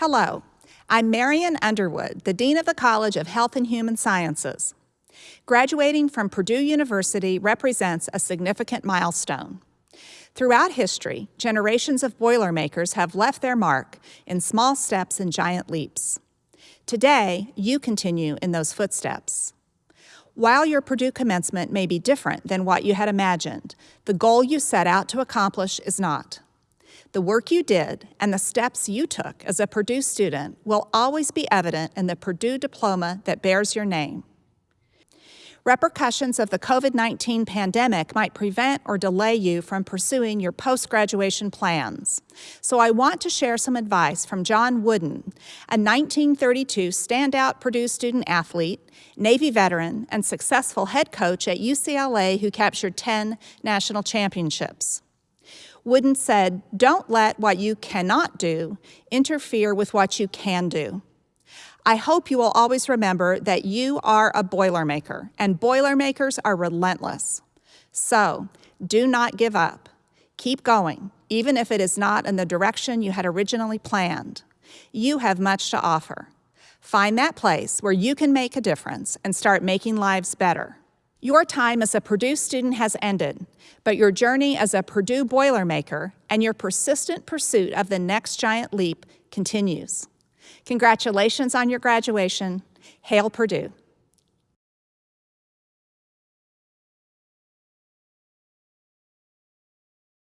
Hello, I'm Marion Underwood, the Dean of the College of Health and Human Sciences. Graduating from Purdue University represents a significant milestone. Throughout history, generations of Boilermakers have left their mark in small steps and giant leaps. Today, you continue in those footsteps. While your Purdue commencement may be different than what you had imagined, the goal you set out to accomplish is not. The work you did and the steps you took as a Purdue student will always be evident in the Purdue diploma that bears your name. Repercussions of the COVID-19 pandemic might prevent or delay you from pursuing your post-graduation plans. So I want to share some advice from John Wooden, a 1932 standout Purdue student athlete, Navy veteran, and successful head coach at UCLA who captured 10 national championships. Wooden said, don't let what you cannot do interfere with what you can do. I hope you will always remember that you are a Boilermaker, and Boilermakers are relentless. So, do not give up. Keep going, even if it is not in the direction you had originally planned. You have much to offer. Find that place where you can make a difference and start making lives better. Your time as a Purdue student has ended, but your journey as a Purdue Boilermaker and your persistent pursuit of the next giant leap continues. Congratulations on your graduation. Hail Purdue.